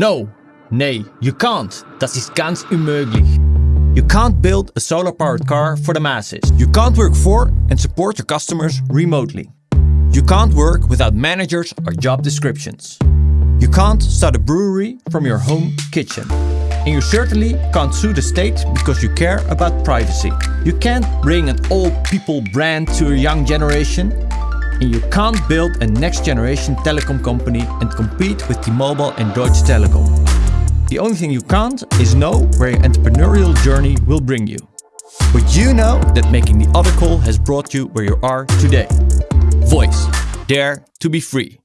No, nee, you can't. Das ist ganz unmöglich. You can't build a solar-powered car for the masses. You can't work for and support your customers remotely. You can't work without managers or job descriptions. You can't start a brewery from your home kitchen. And you certainly can't sue the state because you care about privacy. You can't bring an old people brand to a young generation. And you can't build a next generation telecom company and compete with T-Mobile and Deutsche Telekom. The only thing you can't is know where your entrepreneurial journey will bring you. But you know that making the other call has brought you where you are today. Voice. Dare to be free.